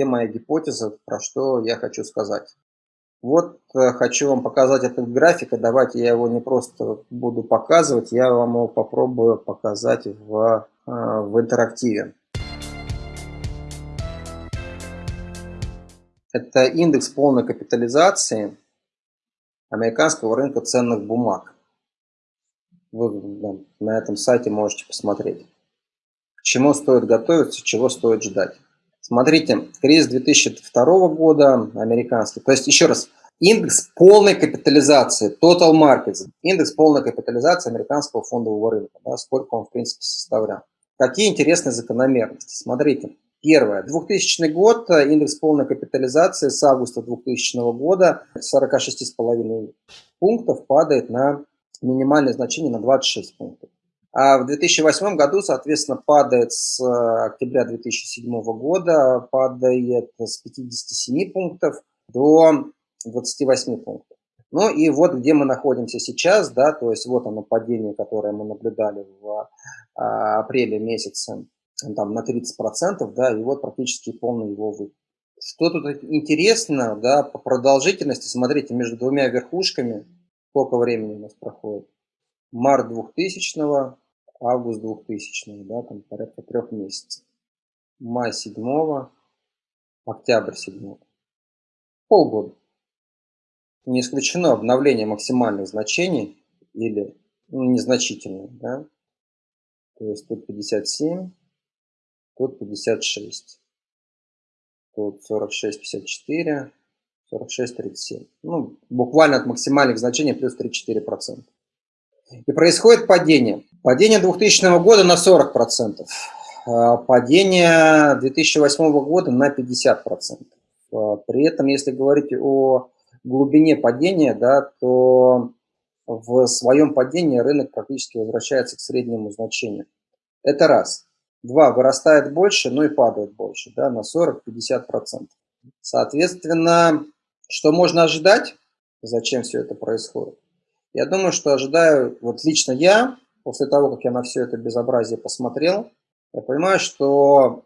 где моя гипотеза, про что я хочу сказать. Вот э, хочу вам показать этот график, и давайте я его не просто буду показывать, я вам его попробую показать в, э, в интерактиве. Это индекс полной капитализации американского рынка ценных бумаг. Вы на этом сайте можете посмотреть. К чему стоит готовиться, чего стоит ждать. Смотрите, кризис 2002 года американский. То есть, еще раз, индекс полной капитализации, total markets, индекс полной капитализации американского фондового рынка, да, сколько он, в принципе, составлял. Какие интересные закономерности. Смотрите, первое. 2000 год, индекс полной капитализации с августа 2000 года 46,5 пунктов падает на минимальное значение на 26 пунктов. А в 2008 году, соответственно, падает с э, октября 2007 года, падает с 57 пунктов до 28 пунктов. Ну и вот где мы находимся сейчас, да, то есть вот оно падение, которое мы наблюдали в а, апреле месяце там, на 30%, да, и вот практически полный его выход. Что тут интересно, да, по продолжительности, смотрите, между двумя верхушками, сколько времени у нас проходит? Март 2000 август 2000 да, там порядка трех месяцев. Май 7 октябрь 7 полгода. Не исключено обновление максимальных значений или ну, незначительное, да? То есть тут 57, тут 56, тут 46, 54, 46, 37. Ну, буквально от максимальных значений плюс 3-4%. И происходит падение. Падение 2000 года на 40%. А, падение 2008 года на 50%. А, при этом, если говорить о глубине падения, да, то в своем падении рынок практически возвращается к среднему значению. Это раз. Два, вырастает больше, но и падает больше, да, на 40-50%. Соответственно, что можно ожидать? Зачем все это происходит? Я думаю, что ожидаю, вот лично я, после того, как я на все это безобразие посмотрел, я понимаю, что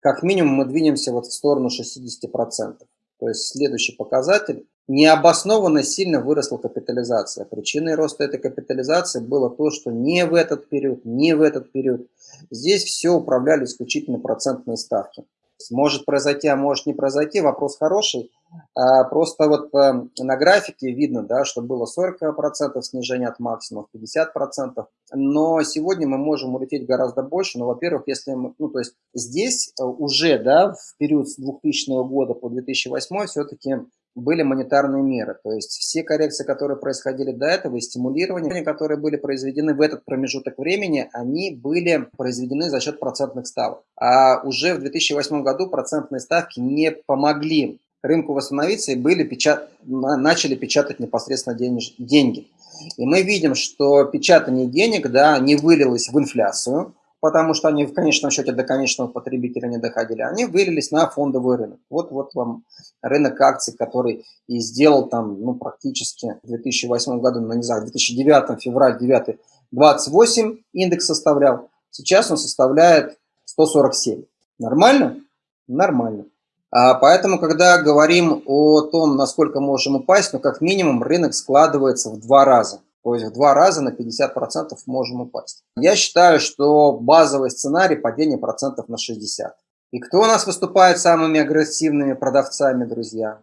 как минимум мы двинемся вот в сторону 60%. То есть следующий показатель. Необоснованно сильно выросла капитализация. Причиной роста этой капитализации было то, что не в этот период, не в этот период. Здесь все управляли исключительно процентные ставки. Может произойти, а может не произойти. Вопрос хороший. А, просто вот эм, на графике видно, да, что было 40% снижения от максимума, 50%. Но сегодня мы можем улететь гораздо больше. Но, во-первых, если мы, ну, то есть здесь э, уже, да, в период с 2000 года по 2008 все-таки были монетарные меры. То есть все коррекции, которые происходили до этого, и стимулирования, которые были произведены в этот промежуток времени, они были произведены за счет процентных ставок. А уже в 2008 году процентные ставки не помогли рынку восстановиться и были печат... начали печатать непосредственно денеж... деньги. И мы видим, что печатание денег да, не вылилось в инфляцию, потому что они в конечном счете до конечного потребителя не доходили, они вылились на фондовый рынок. Вот, вот вам рынок акций, который и сделал там ну, практически в 2008 году, ну не знаю, в 2009, февраль 9, 28 индекс составлял, сейчас он составляет 147. Нормально? Нормально. А поэтому, когда говорим о том, насколько можем упасть, ну, как минимум, рынок складывается в два раза. То есть в два раза на 50% можем упасть. Я считаю, что базовый сценарий падения процентов на 60. И кто у нас выступает самыми агрессивными продавцами, друзья?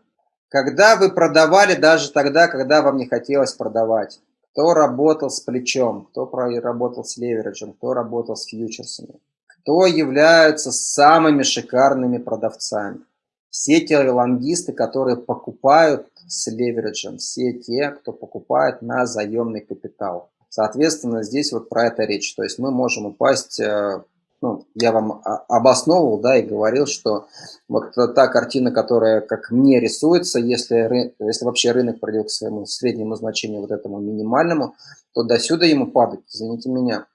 Когда вы продавали даже тогда, когда вам не хотелось продавать. Кто работал с плечом, кто работал с левериджем, кто работал с фьючерсами. Кто являются самыми шикарными продавцами все те лонгисты, которые покупают с левериджем, все те, кто покупает на заемный капитал. Соответственно, здесь вот про это речь. То есть мы можем упасть, э, ну, я вам обосновывал, да, и говорил, что вот та картина, которая, как мне рисуется, если, если вообще рынок придет к своему среднему значению, вот этому минимальному, то до сюда ему падать, извините меня,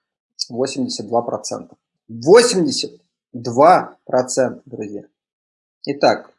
82%. 82%, друзья. Итак,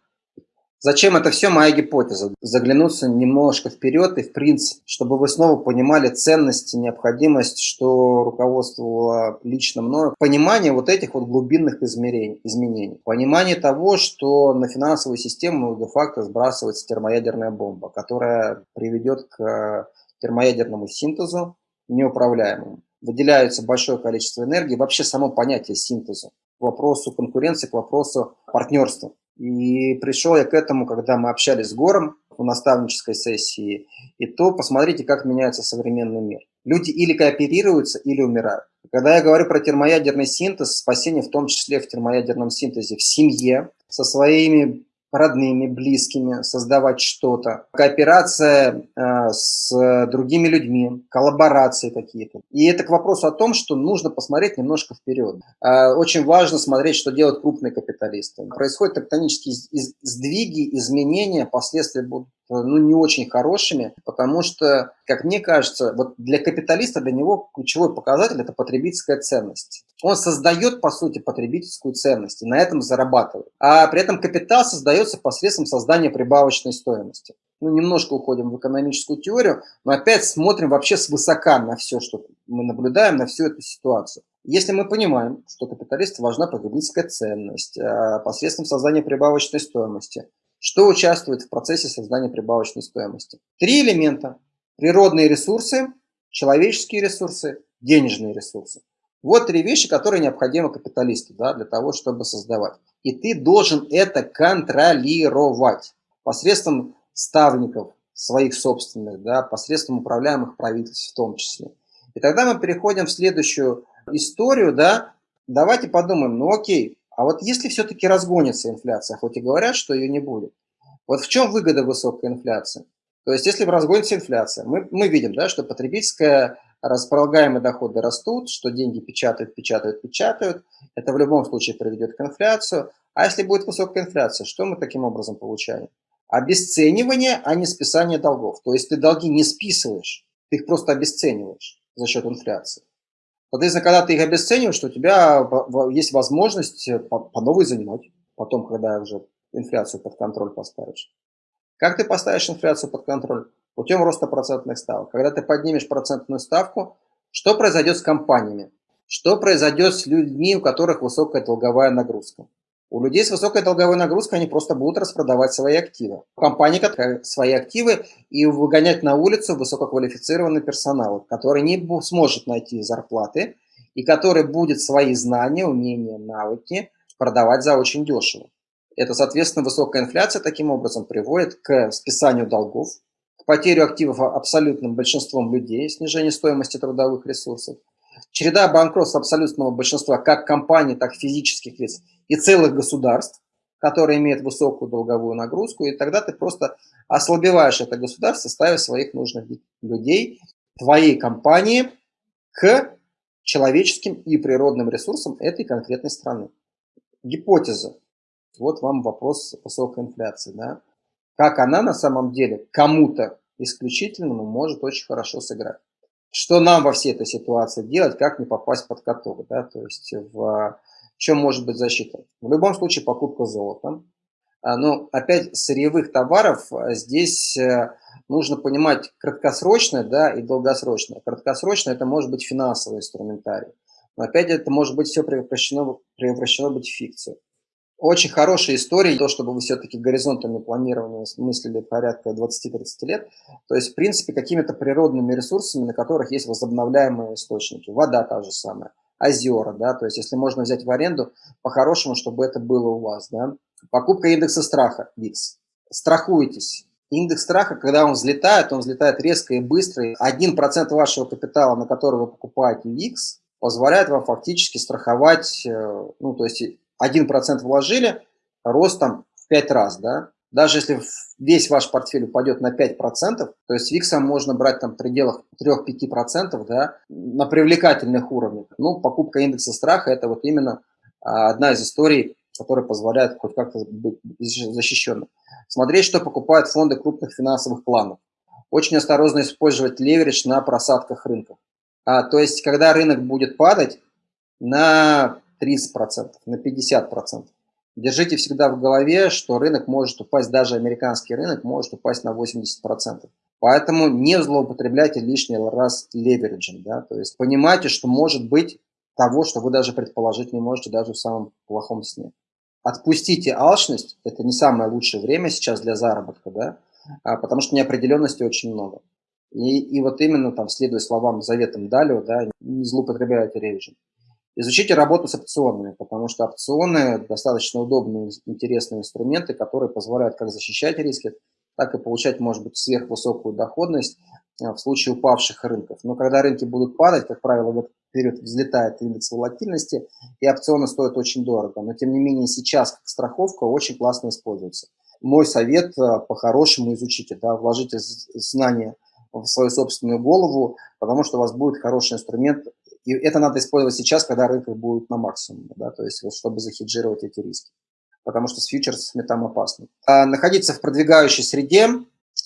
Зачем это все? Моя гипотеза. Заглянуться немножко вперед и в принцип, чтобы вы снова понимали ценность и необходимость, что руководствовало лично мною. Понимание вот этих вот глубинных измерений, изменений. Понимание того, что на финансовую систему де-факто сбрасывается термоядерная бомба, которая приведет к термоядерному синтезу неуправляемому. Выделяется большое количество энергии. Вообще само понятие синтеза к вопросу конкуренции, к вопросу партнерства. И пришел я к этому, когда мы общались с Гором в наставнической сессии, и то посмотрите, как меняется современный мир. Люди или кооперируются, или умирают. Когда я говорю про термоядерный синтез, спасение в том числе в термоядерном синтезе в семье, со своими родными, близкими, создавать что-то. Кооперация э, с другими людьми, коллаборации какие-то. И это к вопросу о том, что нужно посмотреть немножко вперед. Э, очень важно смотреть, что делают крупные капиталисты. Происходят тектонические сдвиги, изменения, последствия будут ну, не очень хорошими, потому что, как мне кажется, вот для капиталиста, для него ключевой показатель – это потребительская ценность. Он создает, по сути, потребительскую ценность и на этом зарабатывает. А при этом капитал создается посредством создания прибавочной стоимости. Ну, немножко уходим в экономическую теорию, но опять смотрим вообще свысока на все, что мы наблюдаем, на всю эту ситуацию. Если мы понимаем, что капиталисту важна потребительская ценность а посредством создания прибавочной стоимости, что участвует в процессе создания прибавочной стоимости? Три элемента. Природные ресурсы, человеческие ресурсы, денежные ресурсы. Вот три вещи, которые необходимы капиталисту да, для того, чтобы создавать. И ты должен это контролировать посредством ставников своих собственных, да, посредством управляемых правительств в том числе. И тогда мы переходим в следующую историю. Да, давайте подумаем, ну окей, а вот если все-таки разгонится инфляция, хоть и говорят, что ее не будет, вот в чем выгода высокой инфляции? То есть если разгонится инфляция, мы, мы видим, да, что потребительская располагаемые доходы растут, что деньги печатают, печатают, печатают. Это в любом случае приведет к инфляции. А если будет высокая инфляция, что мы таким образом получаем? Обесценивание, а не списание долгов. То есть ты долги не списываешь, ты их просто обесцениваешь за счет инфляции. Соответственно, когда ты их обесцениваешь, то у тебя есть возможность э, по, по новой занимать, потом, когда уже инфляцию под контроль поставишь. Как ты поставишь инфляцию под контроль? Путем роста процентных ставок. Когда ты поднимешь процентную ставку, что произойдет с компаниями? Что произойдет с людьми, у которых высокая долговая нагрузка? У людей с высокой долговой нагрузкой они просто будут распродавать свои активы. Компании свои активы и выгонять на улицу высококвалифицированный персонал, который не сможет найти зарплаты и который будет свои знания, умения, навыки продавать за очень дешево. Это, соответственно, высокая инфляция таким образом приводит к списанию долгов, к потере активов абсолютным большинством людей, снижению стоимости трудовых ресурсов, череда банкротств абсолютного большинства как компаний, так и физических лиц и целых государств, которые имеют высокую долговую нагрузку, и тогда ты просто ослабеваешь это государство, ставя своих нужных людей, твоей компании к человеческим и природным ресурсам этой конкретной страны. Гипотеза. Вот вам вопрос высокой инфляции. Да? Как она на самом деле кому-то исключительному может очень хорошо сыграть что нам во всей этой ситуации делать, как не попасть под каток, да, то есть в чем может быть защита. В любом случае покупка золота. А, но опять сырьевых товаров а, здесь э, нужно понимать краткосрочное да, и долгосрочное. Краткосрочное это может быть финансовый инструментарий. Но опять это может быть все превращено, превращено быть в фикцию. Очень хорошая история, то, чтобы вы все-таки горизонтами планирования мыслили порядка 20-30 лет. То есть, в принципе, какими-то природными ресурсами, на которых есть возобновляемые источники. Вода та же самая, озера, да, то есть, если можно взять в аренду, по-хорошему, чтобы это было у вас, да. Покупка индекса страха, VIX. Страхуйтесь. Индекс страха, когда он взлетает, он взлетает резко и быстро. 1% вашего капитала, на который вы покупаете VIX, позволяет вам фактически страховать, э, ну, то есть 1% вложили, рост там в 5 раз, да, даже если весь ваш портфель упадет на 5%, то есть VIX можно брать там в пределах 3-5%, да, на привлекательных уровнях. Ну, покупка индекса страха – это вот именно а, одна из историй, которая позволяет хоть как-то быть защищенным. Смотреть, что покупают фонды крупных финансовых планов. Очень осторожно использовать леверидж на просадках рынка. А, то есть, когда рынок будет падать, на 30%, на 50%. Держите всегда в голове, что рынок может упасть, даже американский рынок может упасть на 80%. Поэтому не злоупотребляйте лишний раз левериджем. Да? То есть понимайте, что может быть того, что вы даже предположить не можете даже в самом плохом сне. Отпустите алчность, это не самое лучшее время сейчас для заработка, да? а, потому что неопределенности очень много. И, и вот именно там, следуя словам, заветам Далио, да, не злоупотребляйте рейджем. Изучите работу с опционами, потому что опционы достаточно удобные, интересные инструменты, которые позволяют как защищать риски, так и получать, может быть, сверхвысокую доходность э, в случае упавших рынков. Но когда рынки будут падать, как правило, в этот период взлетает индекс волатильности, и опционы стоят очень дорого. Но, тем не менее, сейчас как страховка очень классно используется. Мой совет э, по-хорошему изучите, да, вложите знания в свою собственную голову, потому что у вас будет хороший инструмент и это надо использовать сейчас, когда рынки будут на максимуме, да, то есть вот, чтобы захеджировать эти риски. Потому что с фьючерсами там опасно. А находиться в продвигающей среде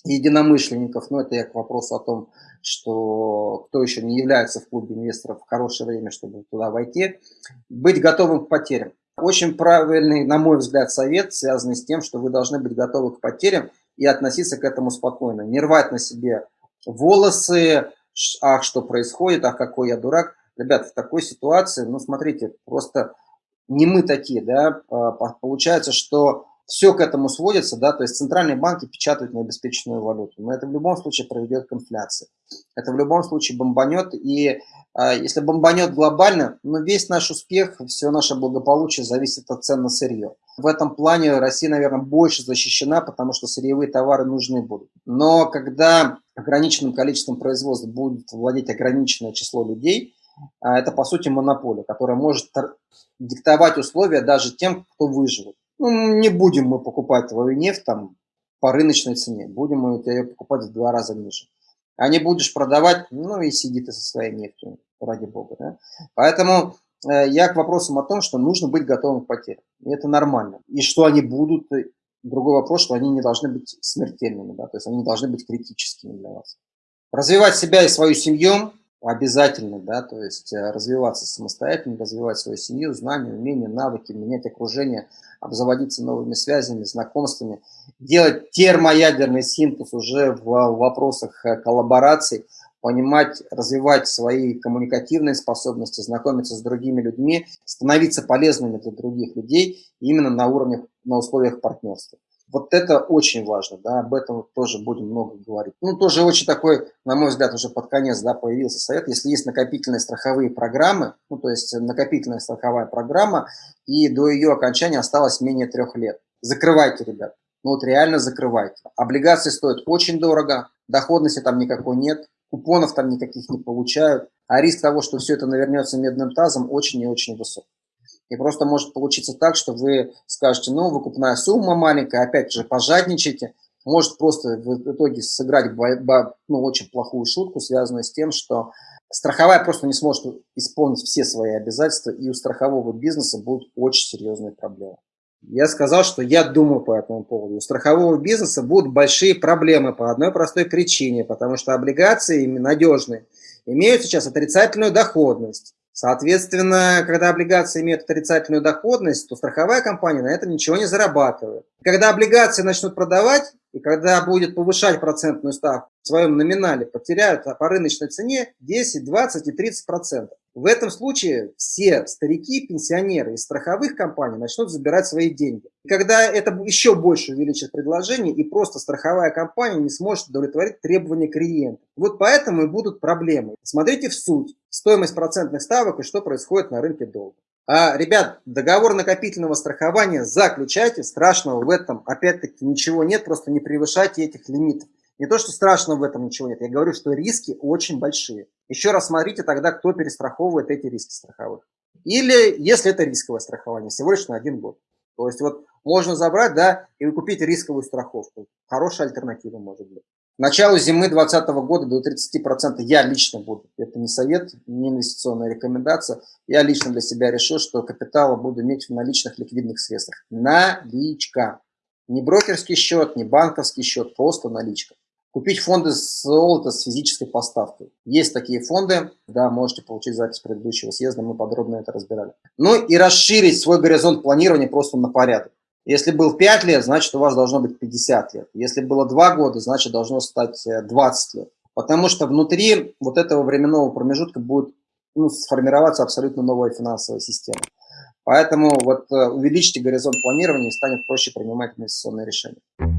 единомышленников, ну это я к вопросу о том, что кто еще не является в клубе инвесторов в хорошее время, чтобы туда войти, быть готовым к потерям. Очень правильный, на мой взгляд, совет, связанный с тем, что вы должны быть готовы к потерям и относиться к этому спокойно. Не рвать на себе волосы, ах, что происходит, ах, какой я дурак. Ребят, в такой ситуации, ну, смотрите, просто не мы такие, да, а, получается, что все к этому сводится, да, то есть центральные банки печатают необеспеченную валюту, но это в любом случае приведет к инфляции. Это в любом случае бомбанет, и а, если бомбанет глобально, ну, весь наш успех, все наше благополучие зависит от цен на сырье. В этом плане Россия, наверное, больше защищена, потому что сырьевые товары нужны будут. Но когда ограниченным количеством производств будет владеть ограниченное число людей, это, по сути, монополия, которая может диктовать условия даже тем, кто выживет. Ну, не будем мы покупать твою нефть там по рыночной цене, будем мы ее покупать в два раза ниже. А не будешь продавать, ну и сиди ты со своей нефтью, ради бога. Да? Поэтому э, я к вопросам о том, что нужно быть готовым к потерям. И это нормально. И что они будут, другой вопрос, что они не должны быть смертельными, да? то есть они должны быть критическими для вас. Развивать себя и свою семью обязательно, да, то есть э, развиваться самостоятельно, развивать свою семью, знания, умения, навыки, менять окружение, обзаводиться новыми связями, знакомствами, делать термоядерный синтез уже в вопросах э, коллабораций, понимать, развивать свои коммуникативные способности, знакомиться с другими людьми, становиться полезными для других людей именно на уровне, на условиях партнерства. Вот это очень важно, да, об этом тоже будем много говорить. Ну, тоже очень такой, на мой взгляд, уже под конец, да, появился совет. Если есть накопительные страховые программы, ну, то есть накопительная страховая программа, и до ее окончания осталось менее трех лет. Закрывайте, ребят. Ну, вот реально закрывайте. Облигации стоят очень дорого, доходности там никакой нет, купонов там никаких не получают, а риск того, что все это навернется медным тазом, очень и очень высок. И просто может получиться так, что вы скажете, ну, выкупная сумма маленькая, опять же, пожадничайте. Может просто в итоге сыграть ну, очень плохую шутку, связанную с тем, что страховая просто не сможет исполнить все свои обязательства, и у страхового бизнеса будут очень серьезные проблемы. Я сказал, что я думаю по этому поводу. У страхового бизнеса будут большие проблемы по одной простой причине, потому что облигации надежные имеют сейчас отрицательную доходность. Соответственно, когда облигации имеют отрицательную доходность, то страховая компания на этом ничего не зарабатывает. Когда облигации начнут продавать, и когда будет повышать процентную ставку в своем номинале, потеряют по рыночной цене 10, 20 и 30 процентов. В этом случае все старики, пенсионеры из страховых компаний начнут забирать свои деньги. И когда это еще больше увеличит предложение, и просто страховая компания не сможет удовлетворить требования клиента. Вот поэтому и будут проблемы. Смотрите в суть стоимость процентных ставок и что происходит на рынке долга. А, ребят, договор накопительного страхования заключайте, страшного в этом опять-таки ничего нет, просто не превышайте этих лимитов. Не то, что страшного в этом ничего нет, я говорю, что риски очень большие. Еще раз смотрите тогда, кто перестраховывает эти риски страховых. Или если это рисковое страхование, всего лишь на один год. То есть вот можно забрать, да, и купить рисковую страховку. Хорошая альтернатива может быть. К началу зимы 2020 года до 30% я лично буду. Это не совет, не инвестиционная рекомендация. Я лично для себя решил, что капитала буду иметь в наличных ликвидных средствах. Наличка. Не брокерский счет, не банковский счет, просто наличка. Купить фонды золота с физической поставкой. Есть такие фонды, да, можете получить запись предыдущего съезда, мы подробно это разбирали. Ну и расширить свой горизонт планирования просто на порядок. Если был 5 лет, значит у вас должно быть 50 лет. Если было 2 года, значит должно стать 20 э, лет. Потому что внутри вот этого временного промежутка будет ну, сформироваться абсолютно новая финансовая система. Поэтому вот э, увеличьте горизонт планирования и станет проще принимать инвестиционные решения.